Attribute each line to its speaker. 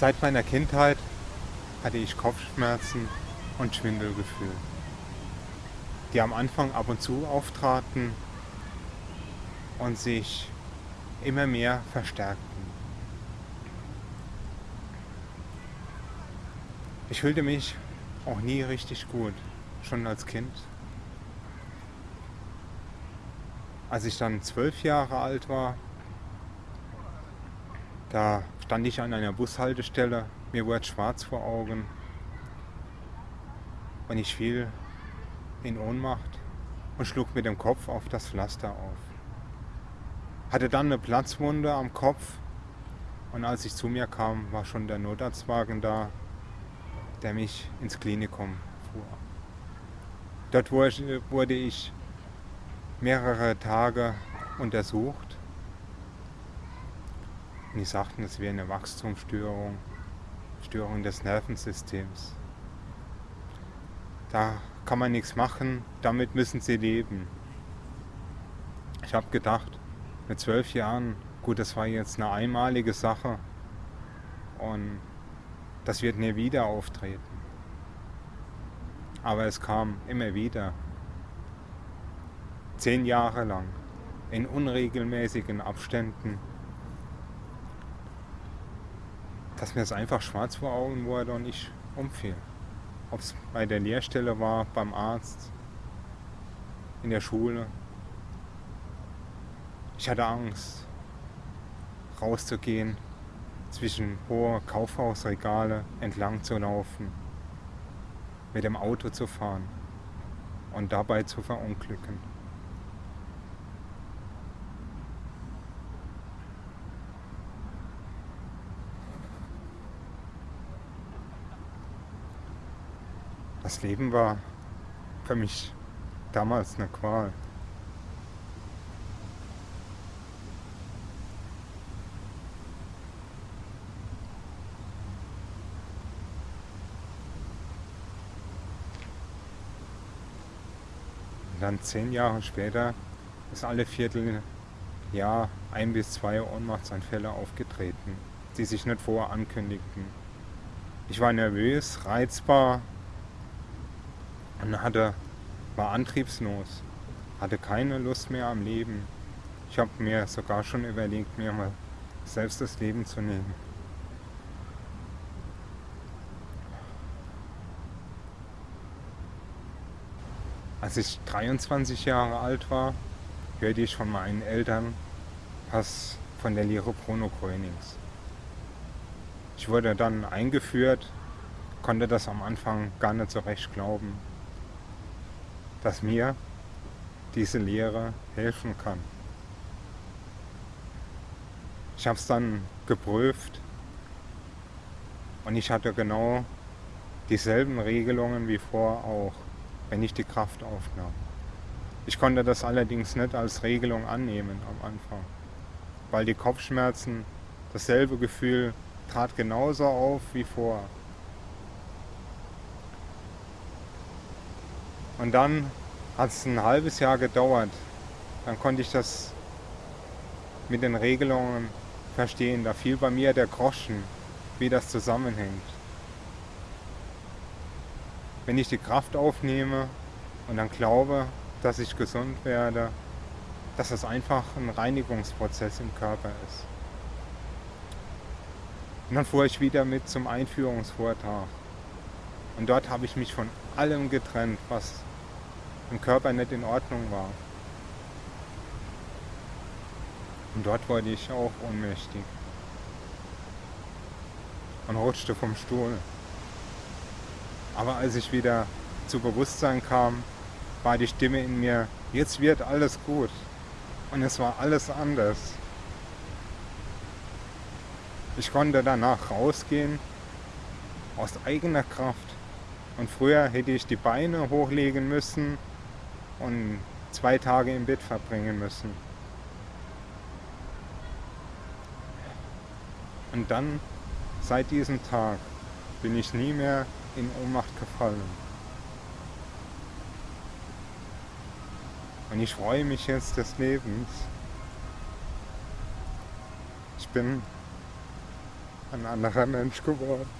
Speaker 1: Seit meiner Kindheit hatte ich Kopfschmerzen und Schwindelgefühl, die am Anfang ab und zu auftraten und sich immer mehr verstärkten. Ich fühlte mich auch nie richtig gut, schon als Kind. Als ich dann zwölf Jahre alt war, da stand ich an einer Bushaltestelle, mir wurde schwarz vor Augen und ich fiel in Ohnmacht und schlug mit dem Kopf auf das Pflaster auf. Hatte dann eine Platzwunde am Kopf und als ich zu mir kam, war schon der Notarztwagen da, der mich ins Klinikum fuhr. Dort wurde ich mehrere Tage untersucht und die sagten, es wäre eine Wachstumsstörung, Störung des Nervensystems. Da kann man nichts machen, damit müssen sie leben. Ich habe gedacht, mit zwölf Jahren, gut, das war jetzt eine einmalige Sache und das wird nie wieder auftreten. Aber es kam immer wieder, zehn Jahre lang, in unregelmäßigen Abständen dass mir es einfach schwarz vor Augen wurde und ich umfiel. Ob es bei der Lehrstelle war, beim Arzt, in der Schule. Ich hatte Angst, rauszugehen, zwischen hohe Kaufhausregale entlang zu laufen, mit dem Auto zu fahren und dabei zu verunglücken. Das Leben war für mich damals eine Qual. Und dann zehn Jahre später ist alle Vierteljahr ein bis zwei Ohnmachtsanfälle aufgetreten, die sich nicht vorher ankündigten. Ich war nervös, reizbar, und hatte, war antriebslos, hatte keine Lust mehr am Leben. Ich habe mir sogar schon überlegt, mir mal selbst das Leben zu nehmen. Als ich 23 Jahre alt war, hörte ich von meinen Eltern was von der Lehre Bruno Grönings. Ich wurde dann eingeführt, konnte das am Anfang gar nicht so recht glauben dass mir diese Lehre helfen kann. Ich habe es dann geprüft und ich hatte genau dieselben Regelungen wie vor auch, wenn ich die Kraft aufnahm. Ich konnte das allerdings nicht als Regelung annehmen am Anfang, weil die Kopfschmerzen, dasselbe Gefühl trat genauso auf wie vor. Und dann hat es ein halbes Jahr gedauert. Dann konnte ich das mit den Regelungen verstehen. Da fiel bei mir der Groschen, wie das zusammenhängt. Wenn ich die Kraft aufnehme und dann glaube, dass ich gesund werde, dass es einfach ein Reinigungsprozess im Körper ist. Und dann fuhr ich wieder mit zum Einführungsvortrag. Und dort habe ich mich von allem getrennt, was im Körper nicht in Ordnung war. Und dort wurde ich auch ohnmächtig und rutschte vom Stuhl. Aber als ich wieder zu Bewusstsein kam, war die Stimme in mir, jetzt wird alles gut. Und es war alles anders. Ich konnte danach rausgehen, aus eigener Kraft. Und früher hätte ich die Beine hochlegen müssen und zwei Tage im Bett verbringen müssen. Und dann, seit diesem Tag, bin ich nie mehr in Ohnmacht gefallen. Und ich freue mich jetzt des Lebens. Ich bin ein anderer Mensch geworden.